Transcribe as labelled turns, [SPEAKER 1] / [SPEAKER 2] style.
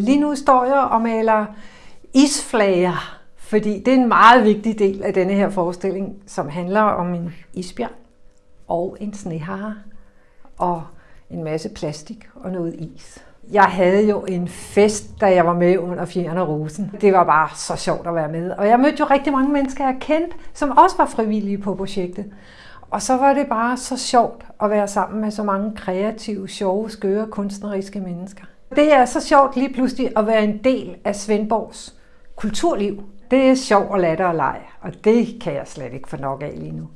[SPEAKER 1] Lige nu står jeg og maler isflager, fordi det er en meget vigtig del af denne her forestilling, som handler om en isbjørn og en snehare og en masse plastik og noget is. Jeg havde jo en fest, da jeg var med under Fjern og Rosen. Det var bare så sjovt at være med. Og jeg mødte jo rigtig mange mennesker, jeg kendte, som også var frivillige på projektet. Og så var det bare så sjovt at være sammen med så mange kreative, sjove, skøre, kunstneriske mennesker. Det er så sjovt lige pludselig at være en del af Svendborgs kulturliv. Det er sjov og latter og leg, og det kan jeg slet ikke få nok af lige nu.